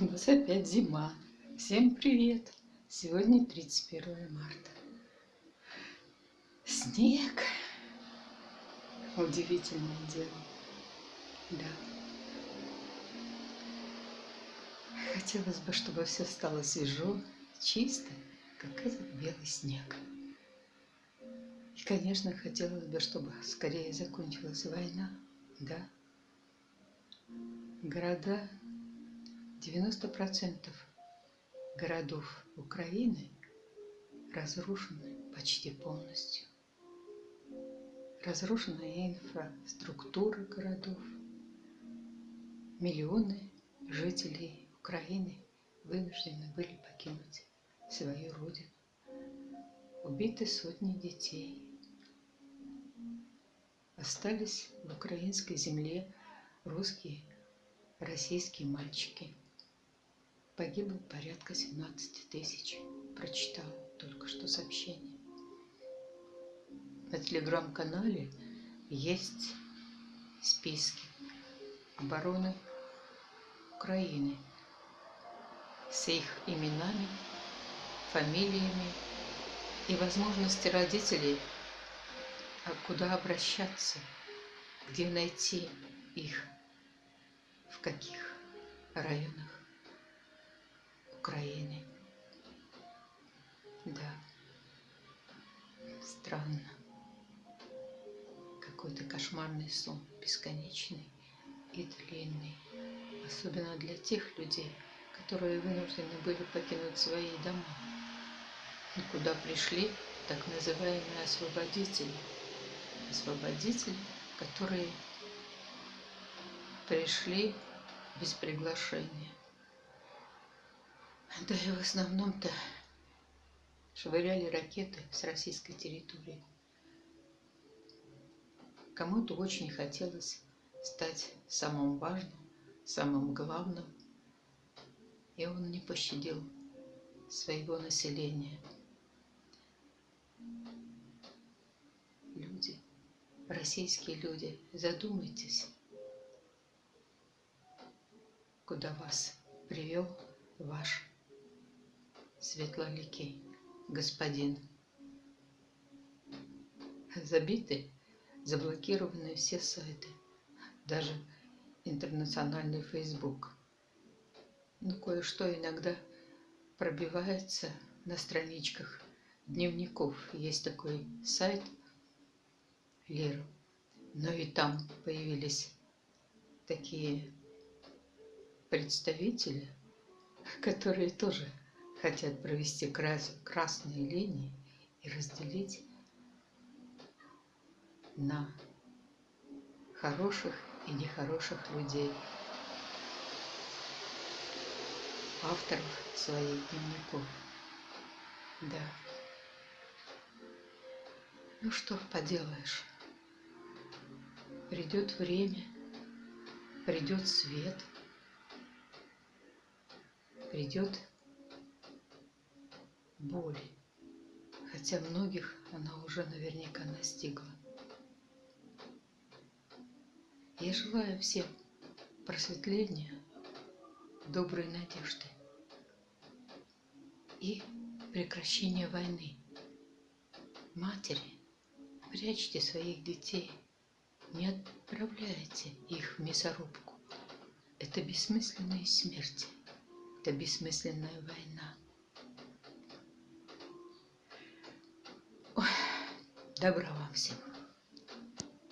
У нас опять зима. Всем привет! Сегодня 31 марта. Снег. Удивительное дело. Да. Хотелось бы, чтобы все стало свежо, чисто, как этот белый снег. И, конечно, хотелось бы, чтобы скорее закончилась война, да. Города 90% городов Украины разрушены почти полностью. Разрушена инфраструктура городов. Миллионы жителей Украины вынуждены были покинуть свою родину. Убиты сотни детей. Остались в украинской земле русские, российские мальчики – Погибло порядка 17 тысяч. Прочитала только что сообщение. На телеграм-канале есть списки обороны Украины с их именами, фамилиями и возможности родителей, а куда обращаться, где найти их, в каких районах. Украины. Да, странно. Какой-то кошмарный сон, бесконечный и длинный. Особенно для тех людей, которые вынуждены были покинуть свои дома. И куда пришли так называемые освободители. Освободители, которые пришли без приглашения. Да и в основном-то швыряли ракеты с российской территории. Кому-то очень хотелось стать самым важным, самым главным, и он не пощадил своего населения. Люди, российские люди, задумайтесь, куда вас привел ваш светлоликий господин. Забиты, заблокированы все сайты, даже интернациональный Facebook. Но кое-что иногда пробивается на страничках дневников. Есть такой сайт Лера. Но и там появились такие представители, которые тоже хотят провести крас красные линии и разделить на хороших и нехороших людей, авторов своих дневников. Да. Ну что поделаешь. Придет время, придет свет, придет боли, хотя многих она уже наверняка настигла. Я желаю всем просветления, доброй надежды и прекращения войны. Матери, прячьте своих детей, не отправляйте их в мясорубку. Это бессмысленные смерти, это бессмысленная война. Добра вам всем.